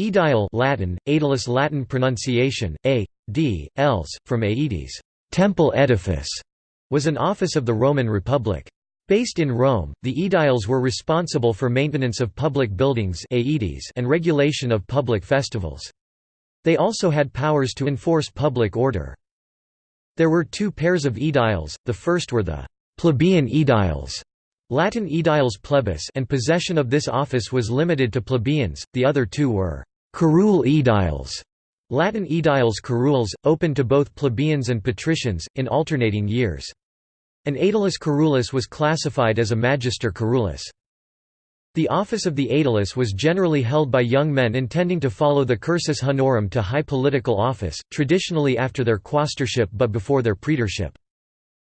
Aedile Latin, aedilis Latin pronunciation, a, d, els, from aedes temple edifice", was an office of the Roman Republic. Based in Rome, the aediles were responsible for maintenance of public buildings aedes and regulation of public festivals. They also had powers to enforce public order. There were two pairs of aediles, the first were the plebeian aediles Latin aediles plebis and possession of this office was limited to plebeians, the other two were curule aediles Latin aediles curules, open to both plebeians and patricians, in alternating years. An aedilis curulis was classified as a magister curulis. The office of the aedilis was generally held by young men intending to follow the cursus honorum to high political office, traditionally after their quaestorship but before their praetorship.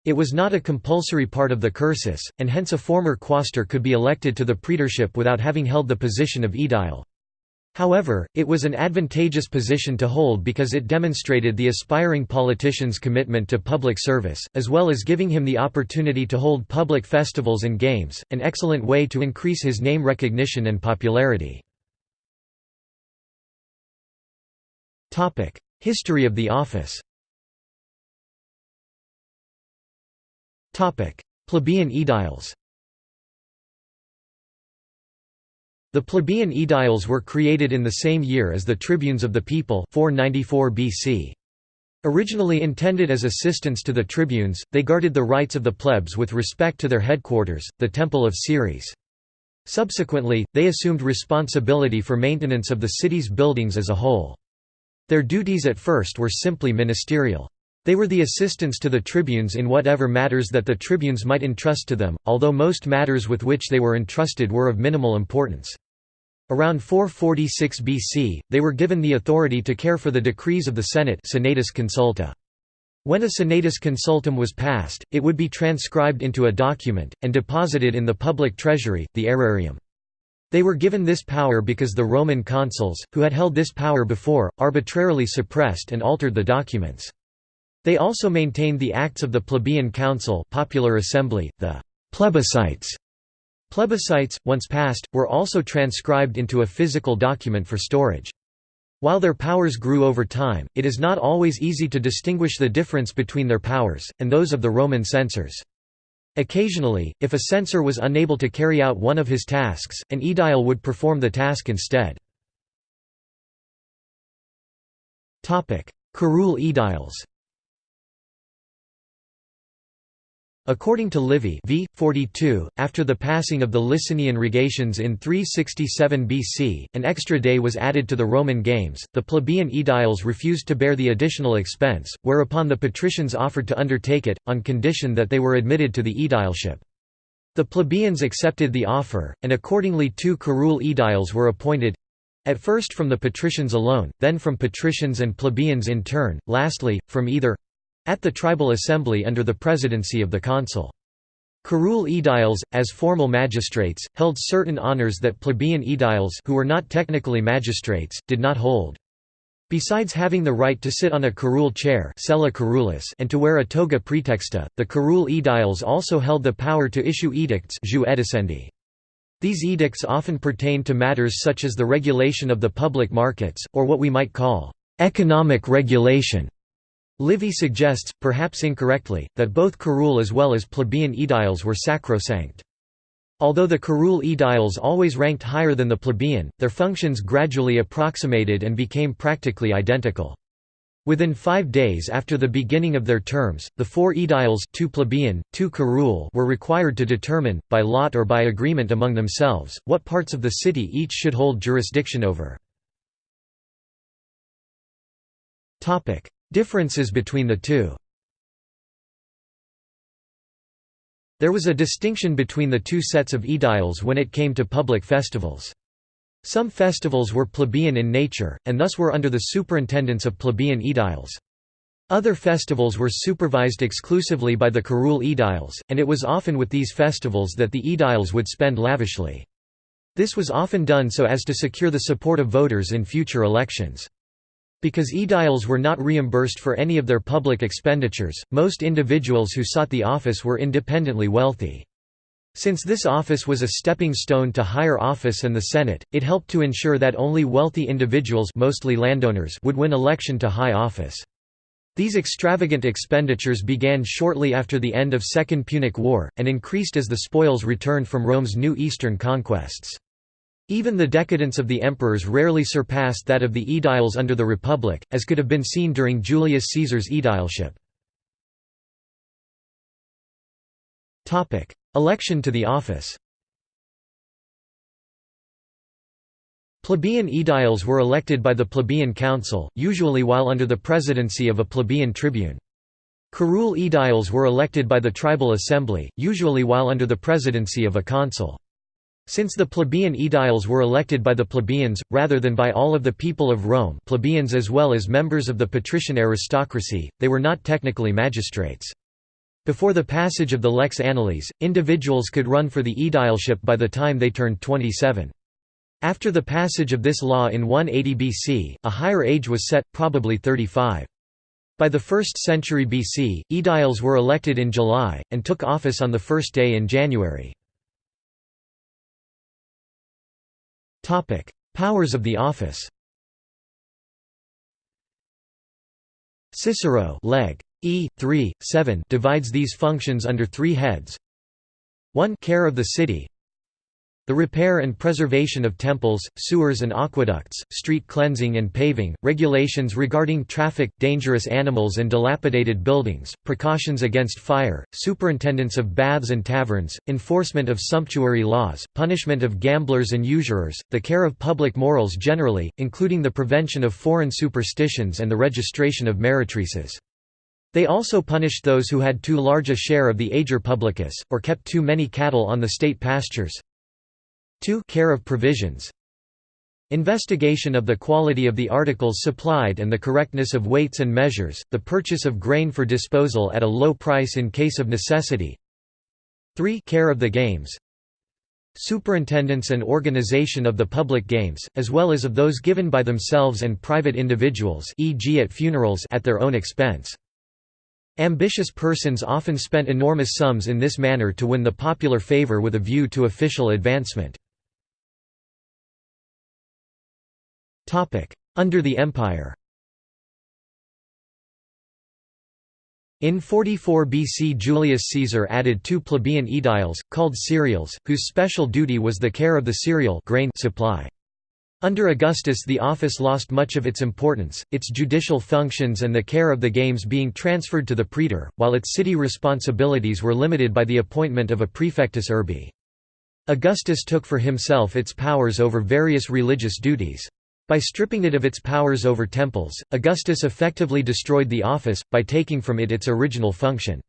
It was not a compulsory part of the cursus, and hence a former quaestor could be elected to the praetorship without having held the position of aedile. However, it was an advantageous position to hold because it demonstrated the aspiring politician's commitment to public service, as well as giving him the opportunity to hold public festivals and games, an excellent way to increase his name recognition and popularity. History of the office Plebeian aediles The plebeian aediles were created in the same year as the tribunes of the people 494 BC. Originally intended as assistants to the tribunes, they guarded the rights of the plebs with respect to their headquarters, the Temple of Ceres. Subsequently, they assumed responsibility for maintenance of the city's buildings as a whole. Their duties at first were simply ministerial. They were the assistants to the tribunes in whatever matters that the tribunes might entrust to them, although most matters with which they were entrusted were of minimal importance. Around 446 BC, they were given the authority to care for the decrees of the Senate Senatus Consulta. When a Senatus Consultum was passed, it would be transcribed into a document, and deposited in the public treasury, the aerarium. They were given this power because the Roman consuls, who had held this power before, arbitrarily suppressed and altered the documents. They also maintained the acts of the plebeian council popular assembly, the plebiscites, Plebiscites, once passed, were also transcribed into a physical document for storage. While their powers grew over time, it is not always easy to distinguish the difference between their powers, and those of the Roman censors. Occasionally, if a censor was unable to carry out one of his tasks, an aedile would perform the task instead. Curule aediles According to Livy v. 42, after the passing of the Licinian rogations in 367 BC, an extra day was added to the Roman Games. The plebeian aediles refused to bear the additional expense, whereupon the patricians offered to undertake it, on condition that they were admitted to the aedileship. The plebeians accepted the offer, and accordingly two curule aediles were appointed at first from the patricians alone, then from patricians and plebeians in turn, lastly, from either at the tribal assembly under the presidency of the consul. Curule aediles, as formal magistrates, held certain honors that plebeian aediles who were not technically magistrates, did not hold. Besides having the right to sit on a curule chair and to wear a toga praetexta, the curule aediles also held the power to issue edicts These edicts often pertained to matters such as the regulation of the public markets, or what we might call economic regulation. Livy suggests, perhaps incorrectly, that both curule as well as plebeian aediles were sacrosanct. Although the curule aediles always ranked higher than the plebeian, their functions gradually approximated and became practically identical. Within five days after the beginning of their terms, the four aediles two plebeian, two curule were required to determine, by lot or by agreement among themselves, what parts of the city each should hold jurisdiction over. Differences between the two There was a distinction between the two sets of aediles when it came to public festivals. Some festivals were plebeian in nature, and thus were under the superintendence of plebeian aediles. Other festivals were supervised exclusively by the curule aediles, and it was often with these festivals that the aediles would spend lavishly. This was often done so as to secure the support of voters in future elections. Because aediles were not reimbursed for any of their public expenditures, most individuals who sought the office were independently wealthy. Since this office was a stepping stone to higher office and the Senate, it helped to ensure that only wealthy individuals mostly landowners would win election to high office. These extravagant expenditures began shortly after the end of Second Punic War, and increased as the spoils returned from Rome's new eastern conquests. Even the decadence of the emperors rarely surpassed that of the aediles under the Republic, as could have been seen during Julius Caesar's aedileship. Election to the office Plebeian aediles were elected by the plebeian council, usually while under the presidency of a plebeian tribune. Curule aediles were elected by the tribal assembly, usually while under the presidency of a consul. Since the plebeian aediles were elected by the plebeians, rather than by all of the people of Rome plebeians as well as members of the patrician aristocracy, they were not technically magistrates. Before the passage of the Lex Annalis, individuals could run for the aedileship by the time they turned 27. After the passage of this law in 180 BC, a higher age was set, probably 35. By the 1st century BC, aediles were elected in July, and took office on the first day in January. Powers of the office Cicero leg. E. 3, 7 divides these functions under three heads 1 care of the city the repair and preservation of temples, sewers and aqueducts, street cleansing and paving, regulations regarding traffic, dangerous animals and dilapidated buildings, precautions against fire, superintendence of baths and taverns, enforcement of sumptuary laws, punishment of gamblers and usurers, the care of public morals generally, including the prevention of foreign superstitions and the registration of meretrices. They also punished those who had too large a share of the ager publicus, or kept too many cattle on the state pastures. 2 care of provisions Investigation of the quality of the articles supplied and the correctness of weights and measures, the purchase of grain for disposal at a low price in case of necessity 3 care of the games Superintendence and organization of the public games, as well as of those given by themselves and private individuals e.g. at funerals at their own expense. Ambitious persons often spent enormous sums in this manner to win the popular favor with a view to official advancement. Under the Empire In 44 BC Julius Caesar added two plebeian aediles, called Cereales, whose special duty was the care of the cereal grain supply. Under Augustus the office lost much of its importance, its judicial functions and the care of the games being transferred to the praetor, while its city responsibilities were limited by the appointment of a praefectus urbi. Augustus took for himself its powers over various religious duties. By stripping it of its powers over temples, Augustus effectively destroyed the office, by taking from it its original function.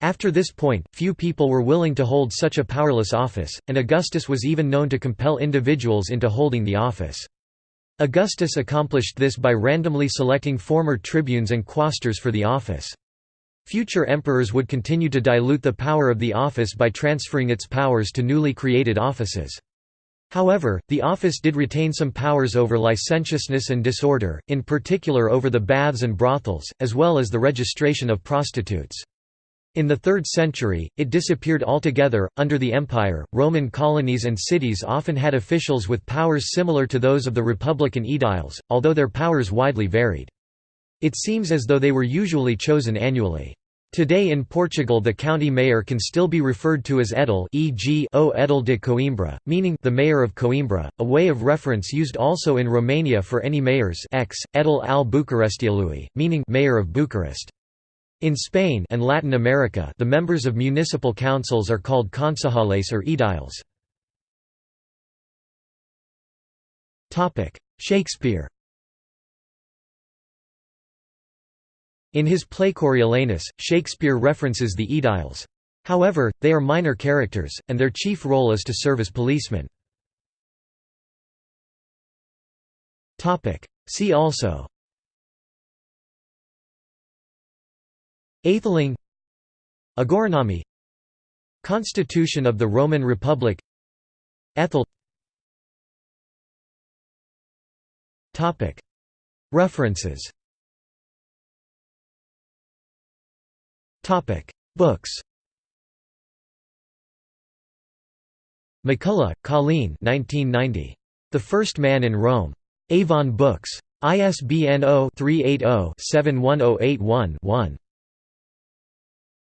After this point, few people were willing to hold such a powerless office, and Augustus was even known to compel individuals into holding the office. Augustus accomplished this by randomly selecting former tribunes and quaestors for the office. Future emperors would continue to dilute the power of the office by transferring its powers to newly created offices. However, the office did retain some powers over licentiousness and disorder, in particular over the baths and brothels, as well as the registration of prostitutes. In the 3rd century, it disappeared altogether. Under the Empire, Roman colonies and cities often had officials with powers similar to those of the Republican aediles, although their powers widely varied. It seems as though they were usually chosen annually. Today in Portugal the county mayor can still be referred to as edil e.g. o edil de Coimbra, meaning the mayor of Coimbra, a way of reference used also in Romania for any mayors ex, edil al Bucurestiului, meaning mayor of Bucharest. In Spain and Latin America the members of municipal councils are called concejales or ediles. Shakespeare In his play Coriolanus, Shakespeare references the Aediles. However, they are minor characters, and their chief role is to serve as policemen. See also. Aetheling Agoranomy Constitution of the Roman Republic. Ethel. References Books McCullough, Colleen 1990. The First Man in Rome. Avon Books. ISBN 0-380-71081-1.